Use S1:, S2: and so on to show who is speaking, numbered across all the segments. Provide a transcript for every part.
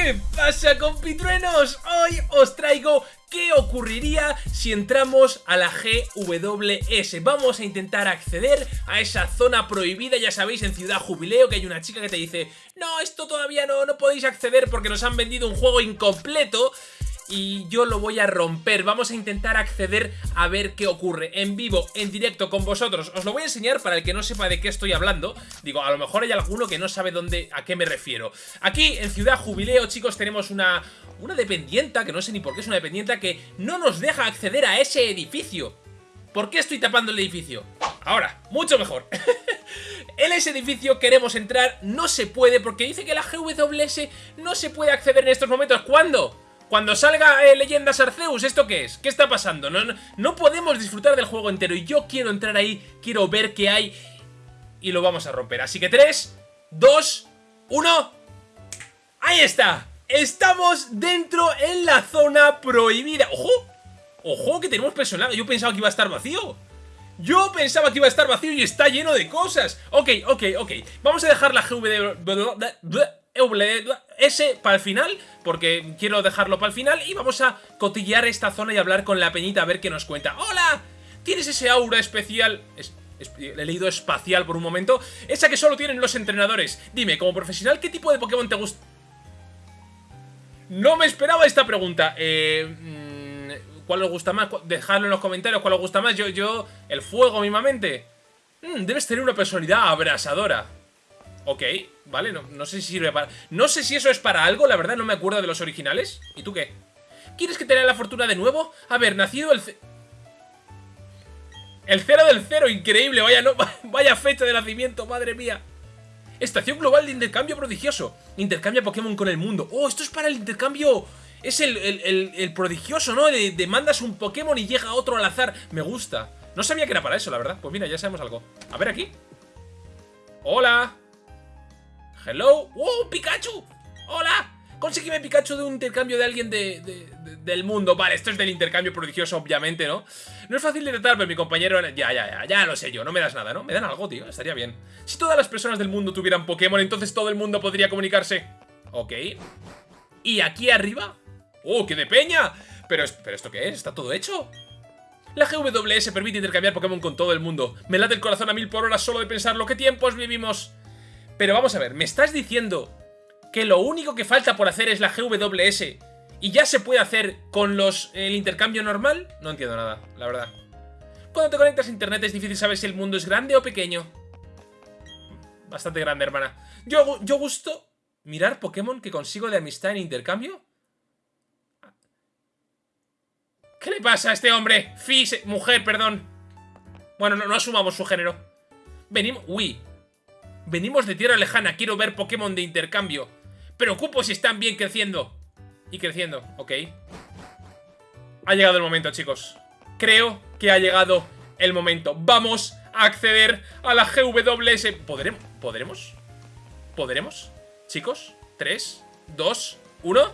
S1: ¿Qué pasa compitruenos? Hoy os traigo qué ocurriría si entramos a la GWS. Vamos a intentar acceder a esa zona prohibida, ya sabéis, en Ciudad Jubileo, que hay una chica que te dice No, esto todavía no, no podéis acceder porque nos han vendido un juego incompleto y yo lo voy a romper. Vamos a intentar acceder a ver qué ocurre en vivo, en directo con vosotros. Os lo voy a enseñar para el que no sepa de qué estoy hablando. Digo, a lo mejor hay alguno que no sabe dónde, a qué me refiero. Aquí, en Ciudad Jubileo, chicos, tenemos una, una dependienta, que no sé ni por qué es una dependienta, que no nos deja acceder a ese edificio. ¿Por qué estoy tapando el edificio? Ahora, mucho mejor. en ese edificio queremos entrar, no se puede porque dice que la GWS no se puede acceder en estos momentos. ¿Cuándo? Cuando salga eh, Leyendas Arceus, ¿esto qué es? ¿Qué está pasando? No, no, podemos disfrutar del juego entero y yo quiero entrar ahí, quiero ver qué hay y lo vamos a romper. Así que 3, 2, 1... ¡Ahí está! Estamos dentro en la zona prohibida. ¡Ojo! ¡Ojo que tenemos personal! Yo pensaba que iba a estar vacío. Yo pensaba que iba a estar vacío y está lleno de cosas. Ok, ok, ok. Vamos a dejar la GV... S para el final, porque quiero dejarlo para el final, y vamos a cotillear esta zona y hablar con la peñita a ver qué nos cuenta. ¡Hola! ¿Tienes ese aura especial? he leído espacial por un momento. Esa que solo tienen los entrenadores. Dime, como profesional, ¿qué tipo de Pokémon te gusta? No me esperaba esta pregunta. Eh, mm, ¿Cuál os gusta más? Dejadlo en los comentarios cuál os gusta más. Yo, yo, el fuego mismamente. Mm, debes tener una personalidad abrasadora. Ok, vale, no, no, sé si sirve para... No sé si eso es para algo, la verdad no me acuerdo de los originales. ¿Y tú qué? ¿Quieres que te la fortuna de nuevo? A ver, nacido el... El cero del cero, increíble, vaya, no, vaya fecha de nacimiento, madre mía. Estación global de intercambio prodigioso. Intercambia Pokémon con el mundo. Oh, esto es para el intercambio... Es el, el, prodigioso, ¿no? De, de, mandas un Pokémon y llega otro al azar. Me gusta. No sabía que era para eso, la verdad. Pues mira, ya sabemos algo. A ver aquí. Hola. Hello. ¡Wow! ¡Pikachu! ¡Hola! Consígueme Pikachu de un intercambio de alguien de, del mundo. Vale, esto es del intercambio prodigioso, obviamente, ¿no? No es fácil de tratar, pero mi compañero... Ya, ya, ya, ya lo sé yo. No me das nada, ¿no? Me dan algo, tío. Estaría bien. Si todas las personas del mundo tuvieran Pokémon, entonces todo el mundo podría comunicarse. Ok. ¿Y aquí arriba? ¡Oh, qué de peña! Pero, ¿pero esto qué es? ¿Está todo hecho? La GWS permite intercambiar Pokémon con todo el mundo. Me late el corazón a mil por hora solo de pensarlo. ¿Qué tiempos vivimos? Pero vamos a ver, ¿me estás diciendo que lo único que falta por hacer es la GWS y ya se puede hacer con los el intercambio normal? No entiendo nada, la verdad. Cuando te conectas a internet es difícil saber si el mundo es grande o pequeño. Bastante grande, hermana. Yo, yo gusto mirar Pokémon que consigo de amistad en intercambio. ¿Qué le pasa a este hombre? Fis, mujer, perdón. Bueno, no, no asumamos su género. Venimos... Uy, Venimos de tierra lejana, quiero ver Pokémon de intercambio. Preocupo si están bien creciendo. Y creciendo, ok. Ha llegado el momento, chicos. Creo que ha llegado el momento. Vamos a acceder a la GWS. ¿Podremos? ¿Podremos? ¿Podremos? Chicos, 3, 2, 1...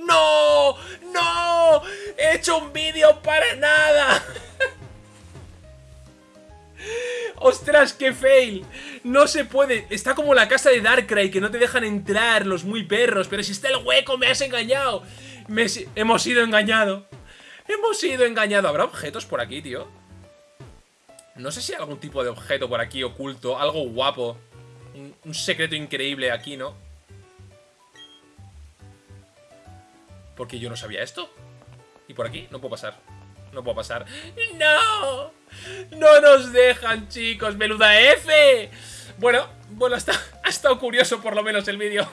S1: ¡No! ¡No! ¡He hecho un vídeo para nada! ¡Ostras, qué fail! No se puede. Está como la casa de Darkrai, que no te dejan entrar los muy perros. Pero si está el hueco, me has engañado. Hemos sido engañados. Hemos sido engañados. ¿Habrá objetos por aquí, tío? No sé si hay algún tipo de objeto por aquí oculto. Algo guapo. Un secreto increíble aquí, ¿no? Porque yo no sabía esto. ¿Y por aquí? No puedo pasar. No puedo pasar. ¡No! ¡No nos dejan, chicos! ¡Meluda F! Bueno, bueno, ha estado curioso por lo menos el vídeo.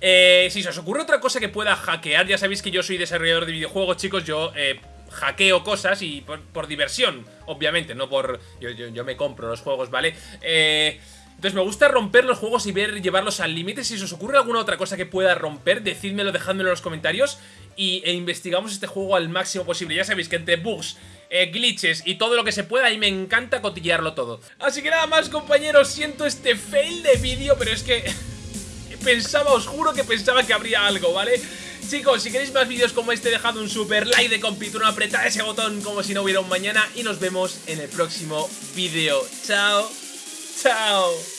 S1: Eh, si se os ocurre otra cosa que pueda hackear, ya sabéis que yo soy desarrollador de videojuegos, chicos, yo eh, hackeo cosas y por, diversión, obviamente, no por... Yo, yo, me compro los juegos, ¿vale? Eh... Entonces me gusta romper los juegos y ver llevarlos al límite. Si os ocurre alguna otra cosa que pueda romper, decídmelo, dejádmelo en los comentarios y, e investigamos este juego al máximo posible. Ya sabéis que entre bugs, eh, glitches y todo lo que se pueda, y me encanta cotillearlo todo. Así que nada más compañeros, siento este fail de vídeo, pero es que pensaba, os juro que pensaba que habría algo, ¿vale? Chicos, si queréis más vídeos como este, dejad un super like de compituro, apretad ese botón como si no hubiera un mañana y nos vemos en el próximo vídeo. Chao. Chao.